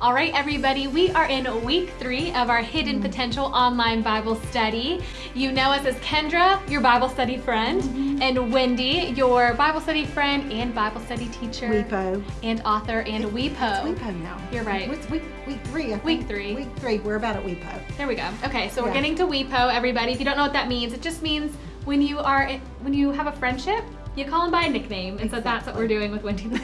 All right, everybody, we are in week three of our Hidden Potential online Bible study. You know us as Kendra, your Bible study friend, Mm-hmm. and Wendy, your Bible study friend and Bible study teacher. WePo. And author and It's WePo. WePo now. You're right. It's week, week three. I Week three. Week three. We're about at WePo. There we go. Okay, so we're getting to WePo, everybody. If you don't know what that means, it just means when you are when you have a friendship, you call them by a nickname, and so that's what we're doing with Wendy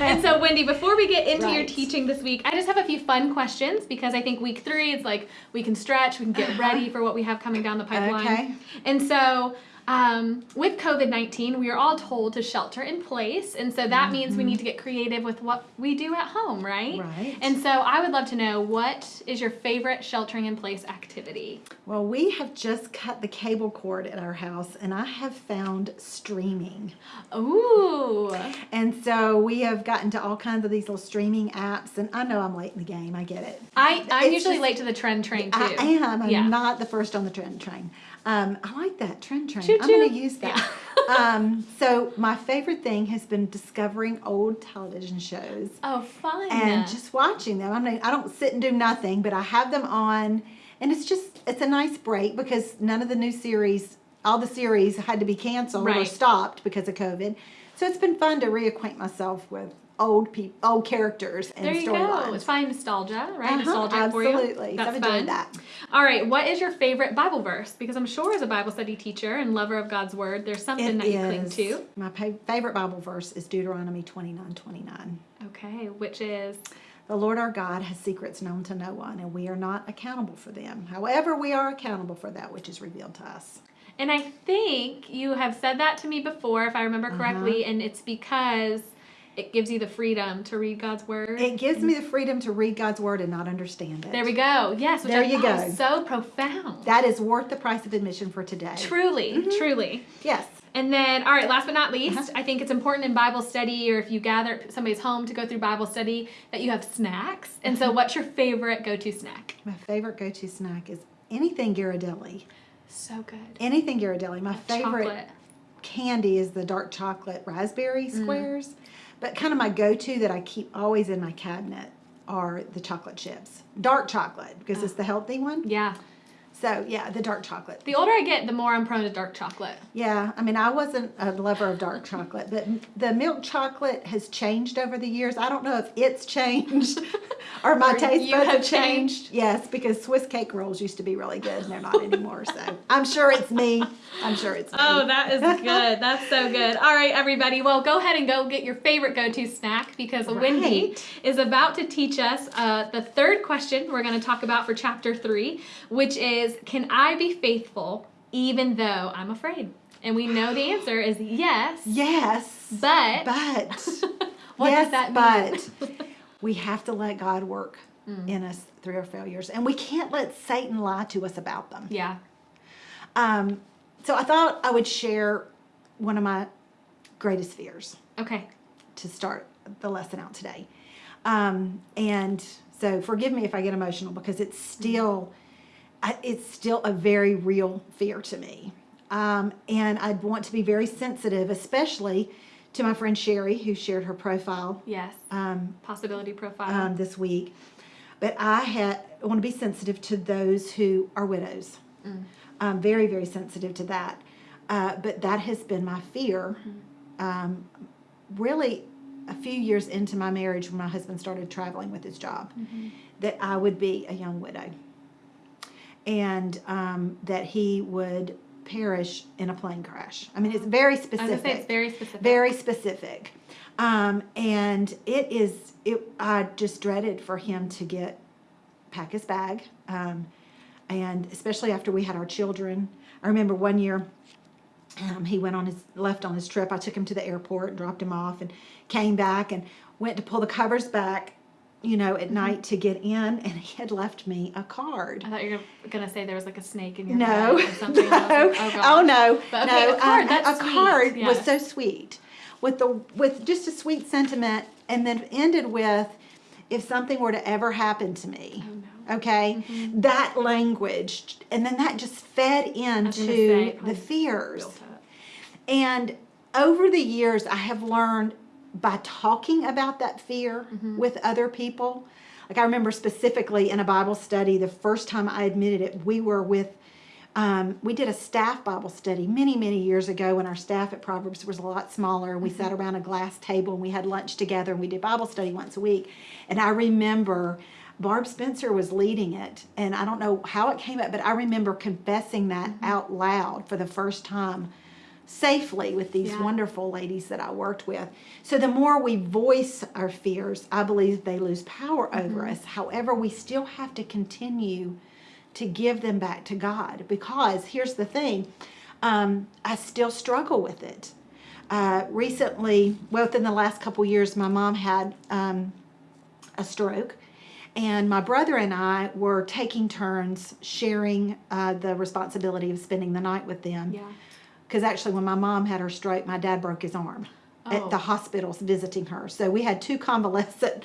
and so, Wendy, before we get into your teaching this week, I just have a few fun questions because I think week three, it's like we can stretch, we can get ready for what we have coming down the pipeline. Okay. And so, um, with COVID 19, we are all told to shelter in place. And so that means we need to get creative with what we do at home, right? Right. And so I would love to know what is your favorite sheltering in place activity? Well, we have just cut the cable cord at our house, and I have found streaming. Ooh. And so we have gotten to all kinds of these little streaming apps, and I know I'm late in the game. I get it. I, I'm It's usually just- late to the trend train too. I am. I'm Yeah. not the first on the trend train. Um, I like that trend train. Choo I'm going to use that. um, so my favorite thing has been discovering old television shows Oh, fun. and just watching them. I mean, I don't sit and do nothing, but I have them on, and it's just it's a nice break because none of the new series, all the series had to be canceled or stopped because of COVID. So it's been fun to reacquaint myself with old people, old characters and storylines. there you go. storylines. It's fine nostalgia, right? Uh-huh, nostalgia for you. absolutely. So That's I've enjoyed fun. that. All right. What is your favorite Bible verse? Because I'm sure as a Bible study teacher and lover of God's word, there's something It that you cling is- to. My pa- favorite Bible verse is Deuteronomy 29 29. Okay. Which is The Lord our God has secrets known to no one, and we are not accountable for them. However, we are accountable for that which is revealed to us. And I think you have said that to me before, if I remember correctly, Uh-huh. and it's because it gives you the freedom to read God's word. It gives me the freedom to read God's word and not understand it. there we go. Yes, which There I you go. so profound. That is worth the price of admission for today. truly, Mm-hmm. truly. Yes. And then, all right, last but not least, Uh-huh. I think it's important in Bible study or if you gather at somebody's home to go through Bible study that you have snacks. And Uh-huh. so, what's your favorite go to snack? My favorite go-to snack is anything Ghirardelli. So good. Anything Ghirardelli. My favorite Chocolate. candy is the dark chocolate raspberry Mm. But kind of my go-to that I keep always in my cabinet are the chocolate chips. Dark chocolate because it's the ah. healthy one. Yeah. So yeah, the dark chocolate. The older I get, the more I'm prone to dark chocolate. Yeah, I mean, I wasn't a lover of dark chocolate, but the milk chocolate has changed over the years. I don't know if it's changed or my Or taste buds have have changed. Yes, because Swiss cake rolls used to be really good and they're not anymore. So I'm sure it's me. I'm sure it's. Oh, that is good. That's so good. All right, everybody. Well, go ahead and go get your favorite go to snack because Wendy is about to teach us uh, the third question we're going to talk about for chapter three, which is Can I be faithful even though I'm afraid? And we know the answer is yes, Yes, but, but what yes, does that mean? but we have to let God work Mm. in us through our failures, and we can't let Satan lie to us about them. yeah. Um, so I thought I would share one of my greatest fears Okay. to start the lesson out today. Um, and so forgive me if I get emotional because it's still, it's still a very real fear to me. Um, and I'd want to be very sensitive, especially to my friend Sherry, who shared her profile Yes. um, Possibility profile. um, this week. But I had I want to be sensitive to those who are widows. I'm very very sensitive to that. Uh, but that has been my fear. Um, really, a few years into my marriage, when my husband started traveling with his job, that I would be a young widow, and um, that he would perish in a plane crash. I mean, it's very I was specific say it's very specific. very specific um, and it is it i just dreaded for him to get pack his bag um, and especially after we had our children i remember one year um, he went on his left on his trip i took him to the airport and dropped him off and came back and went to pull the covers back you know at night to get in and he had left me a card I thought you were going to say there was like a snake in your no, bag or something. no. like, oh, gosh. no, But okay, no. a card, um, that's a sweet. card Yeah. was so sweet, with the with just a sweet sentiment, and then ended with, "If something were to ever happen to me." Oh, no. Okay, that language, and then that just fed gonna say, into the fears. And over the years, I have learned by talking about that fear Mm-hmm. with other people. Like I remember specifically in a Bible study, the first time I admitted it, we were with, um, we did a staff Bible study many, many years ago when our staff at Proverbs was a lot smaller. And we Mm-hmm. sat around a glass table and we had lunch together and we did Bible study once a week. And I remember Barb Spencer was leading it. And I don't know how it came up, but I remember confessing that Mm-hmm. out loud for the first time safely with these Yeah. wonderful ladies that I worked with. So the more we voice our fears, I believe they lose power over Mm-hmm. us. However, we still have to continue to give them back to God because here's the thing um, I still struggle with it. Uh, recently, well, within the last couple years, my mom had um, a stroke. And my brother and I were taking turns sharing uh, the responsibility of spending the night with them. Yeah. Because actually, when my mom had her stroke, my dad broke his arm Oh. at the hospitals visiting her. So we had two convalescent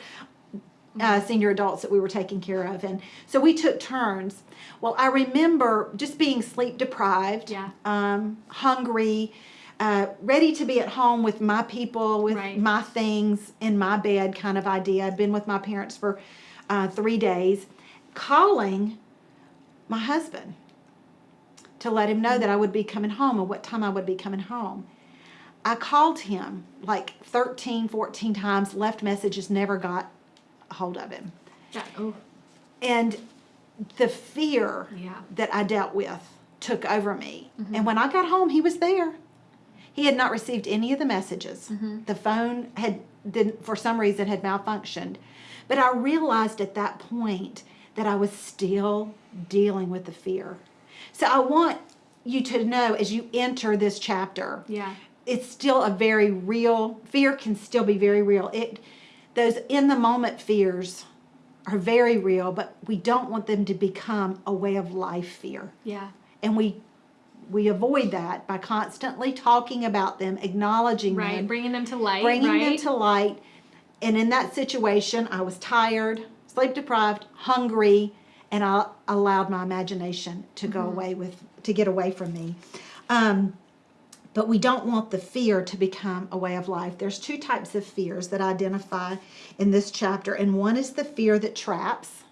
uh, senior adults that we were taking care of. And so we took turns. Well, I remember just being sleep deprived, Yeah. um, hungry, uh, ready to be at home with my people, with Right. my things in my bed kind of idea. I'd been with my parents for uh, three days, calling my husband to let him know that I would be coming home and what time I would be coming home. I called him like 13, 14 times, left messages, never got a hold of him. Oh. And the fear Yeah. that I dealt with took over me. Mm-hmm. And when I got home, he was there. He had not received any of the messages. Mm-hmm. The phone had, didn't, for some reason, had malfunctioned. But I realized at that point that I was still dealing with the fear. So I want you to know as you enter this chapter, Yeah. it's still a very real fear can still be very real it those in the moment fears are very real but we don't want them to become a way of life fear Yeah. and we we avoid that by constantly talking about them acknowledging Right. them Bringing them to light. bringing right. them to light and in that situation i was tired sleep deprived hungry and i allowed my imagination to go away with to get away from me um, but we don't want the fear to become a way of life. There's two types of fears that I identify in this chapter, and one is the fear that traps,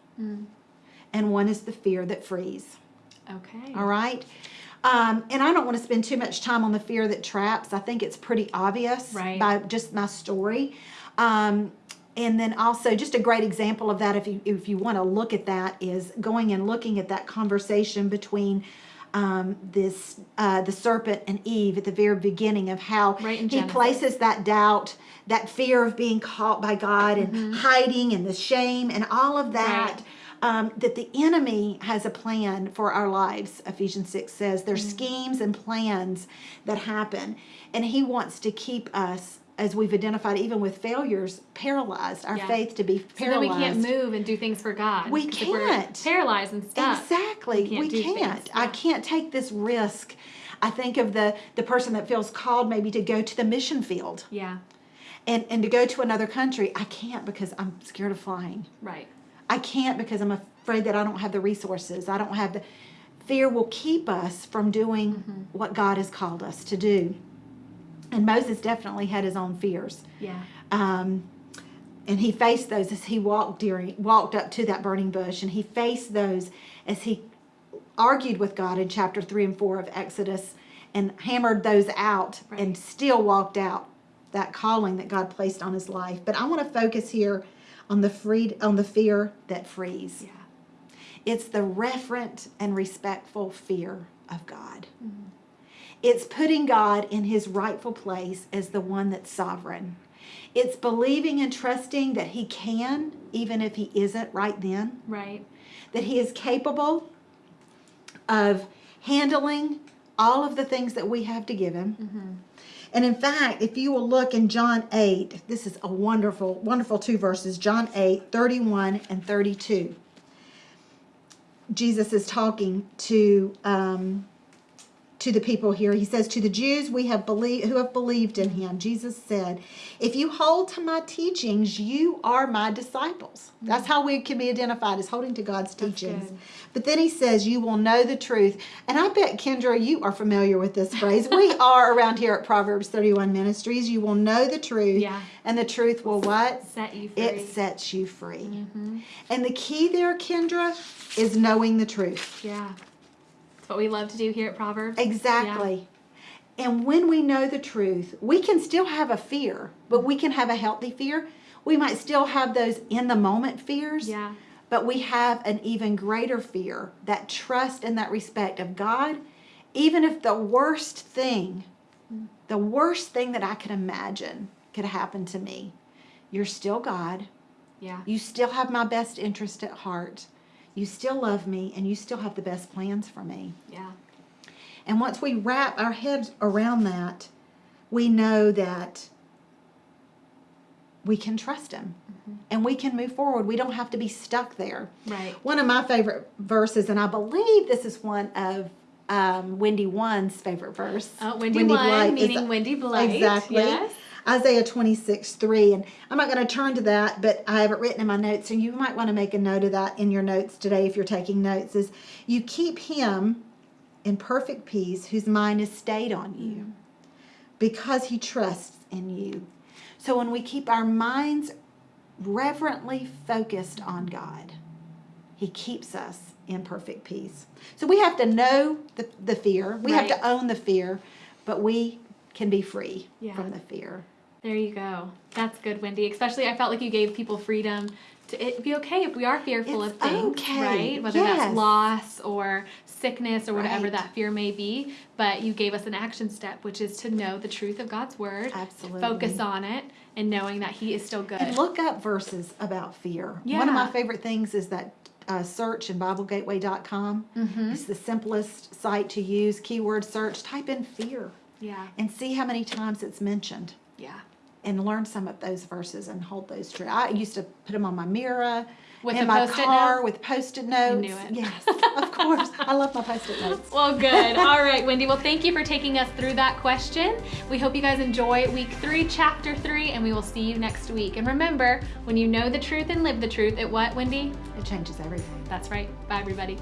and one is the fear that frees. Okay. All right? Um, and I don't want to spend too much time on the fear that traps. I think it's pretty obvious Right. by just my story. Um, and then also, just a great example of that, if you if you want to look at that, is going and looking at that conversation between um, this uh, the serpent and Eve at the very beginning of how Right he places that doubt, that fear of being caught by God and hiding and the shame and all of that. Right. Um, that the enemy has a plan for our lives, Ephesians 6 says. There's Mm-hmm. schemes and plans that happen. And he wants to keep us, as we've identified, even with failures, paralyzed, our Yeah. faith to be paralyzed. So then we can't move and do things for God. We 'Cause if we're can't. paralyzed and stuck. Exactly. we We can't can't. I can't take this risk. I think of the the person that feels called maybe to go to the mission field Yeah. and, and to go to another country. I can't because I'm scared of flying. Right. I can't because I'm afraid that I don't have the resources. I don't have the fear will keep us from doing Mm-hmm. what God has called us to do. And Moses definitely had his own fears. Yeah. Um, and he faced those as he walked during walked up to that burning bush and he faced those as he argued with God in chapter 3 and 4 of Exodus and hammered those out Right. and still walked out that calling that God placed on his life. But I want to focus here on the freed on the fear that frees. Yeah. It's the reverent and respectful fear of God. It's putting God in his rightful place as the one that's sovereign. It's believing and trusting that he can, even if he isn't right then, Right. that he is capable of handling all of the things that we have to give him. And in fact, if you will look in John 8, this is a wonderful, wonderful two verses John 8, 31 and 32. Jesus is talking to um, to the people here. He says, To the Jews we have believed who have believed in him, Jesus said, If you hold to my teachings, you are my disciples. That's how we can be identified as holding to God's teachings. But then he says, You will know the truth. And I bet, Kendra, you are familiar with this phrase. we are around here at Proverbs 31 Ministries. You will know the truth. Yeah. And the truth will what? Set you free. It sets you free. Mm-hmm. And the key there, Kendra, is knowing the truth. Yeah. It's what we love to do here at Proverbs. Exactly. And when we know the truth, we can still have a fear, but we can have a healthy fear. We might still have those in the moment fears, Yeah. but we have an even greater fear, that trust and that respect of God, even if the worst thing, the worst thing that I could imagine could happen to me, you're still God. Yeah. You still have my best interest at heart. You still love me, and you still have the best plans for me. Yeah. And once we wrap our heads around that, we know that we can trust Him and we can move forward. We don't have to be stuck there. Right. One of my favorite verses, and I believe this is one of um, Wendy One's favorite verse. Oh, Wendy, One, Blight is- meaning Wendy Blight. Exactly. Yes. Isaiah 26, 3. And I'm not going to turn to that, but I have it written in my notes, and you might want to make a note of that in your notes today if you're taking notes. Is you keep him in perfect peace whose mind is stayed on you because he trusts in you. So when we keep our minds reverently focused on God, he keeps us in perfect peace. So we have to know the, the fear, we have to own the fear, but we can be free Yeah. from the fear. There you go. That's good, Wendy. Especially, I felt like you gave people freedom to it be okay if we are fearful It's of things, okay. right? Whether Yes. that's loss or sickness or whatever Right. that fear may be. But you gave us an action step, which is to know the truth of God's word, Absolutely. focus on it, and knowing that He is still good. And look up verses about fear. Yeah. One of my favorite things is that uh, search in BibleGateway.com. Mhm. It's the simplest site to use. Keyword search. Type in fear yeah, and see how many times it's mentioned. yeah. and learn some of those verses and hold those true. I used to put them on my mirror, With in a my Post-it car note? with post-it notes. I knew it. Yes, of course. I love my post-it notes. Well, good. All right, Wendy. Well, thank you for taking us through that question. We hope you guys enjoy week three, chapter three, and we will see you next week. And remember, when you know the truth and live the truth, it what, Wendy? It changes everything. That's right. Bye, everybody.